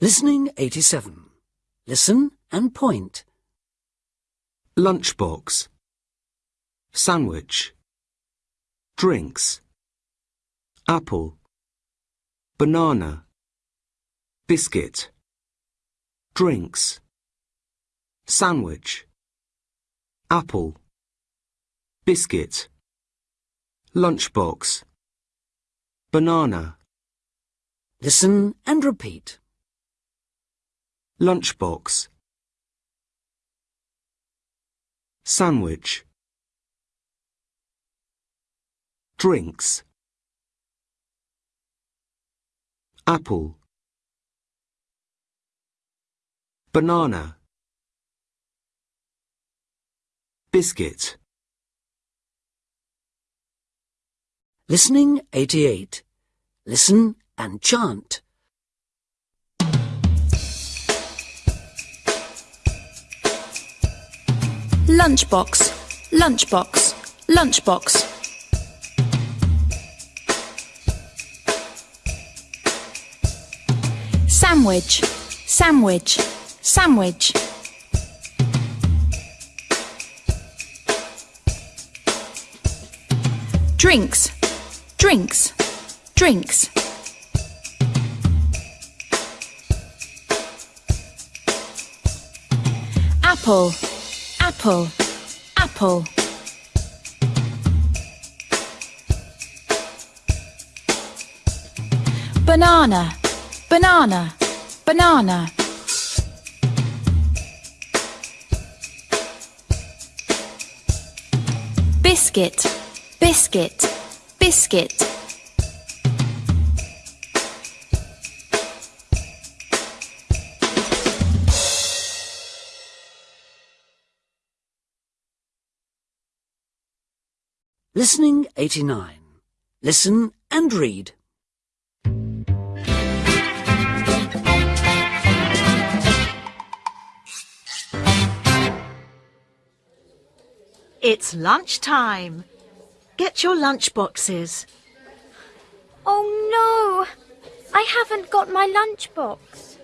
Listening 87. Listen and point. lunchbox, sandwich, drinks, apple, banana, biscuit, drinks, sandwich, apple, biscuit, lunchbox, banana, Listen and repeat. Lunchbox, sandwich, drinks, apple, banana, biscuit, Listening 88. Listen and chant. Lunchbox, lunchbox, lunchbox. Sandwich, sandwich, sandwich. Drinks, drinks, drinks. Apple, apple, apple. Banana, banana, banana. Biscuit, biscuit, biscuit. Listening 89. Listen and read. It's lunchtime. Get your lunch boxes. Oh no! I haven't got my lunchbox.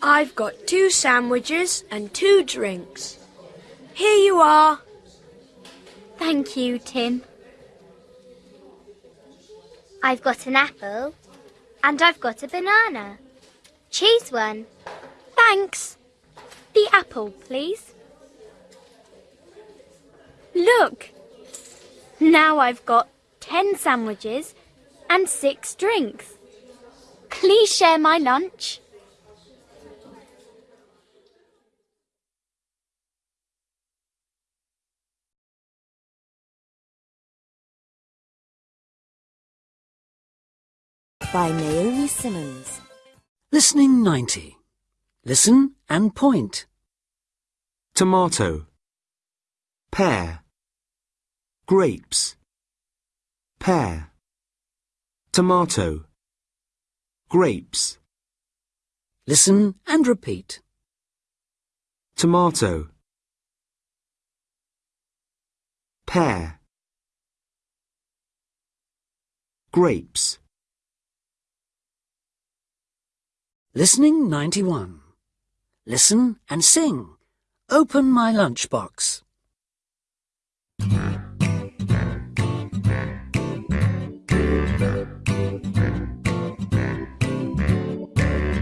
I've got two sandwiches and two drinks. Here you are. Thank you, Tim. I've got an apple and I've got a banana. Choose one. Thanks. The apple, please. Look! Now I've got ten sandwiches and six drinks. Please share my lunch. By Naomi Simmons. Listening 90. Listen and point. tomato, pear, grapes, pear, tomato, grapes, Listen and repeat. tomato, pear, grapes, Listening 91. Listen and sing. Open my lunchbox.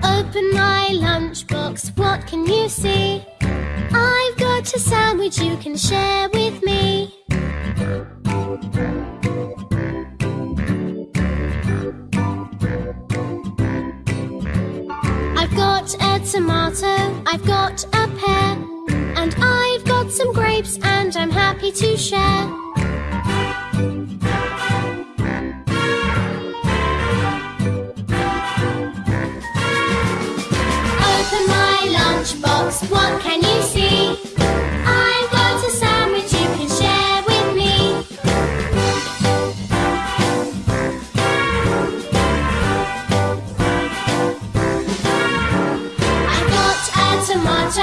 Open my lunchbox, what can you see? I've got a sandwich you can share with me. Tomato, I've got a pear, and I've got some grapes, and I'm happy to share.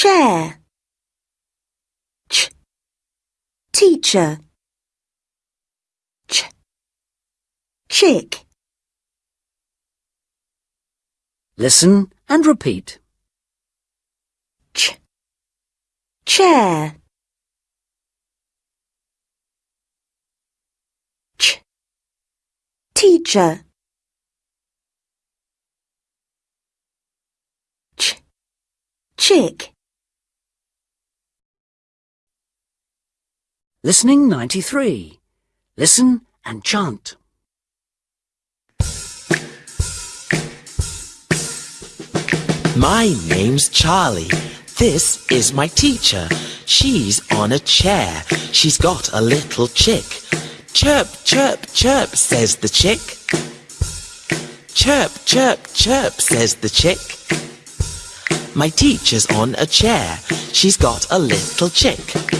Chair. Ch. Teacher. Ch. Chick. Listen and repeat. Ch. Chair. Ch. Teacher. Ch. Chick. Listening 93. Listen and chant. My name's Charlie. This is my teacher. She's on a chair. She's got a little chick. Chirp, chirp, chirp, says the chick. Chirp, chirp, chirp, says the chick. My teacher's on a chair. She's got a little chick.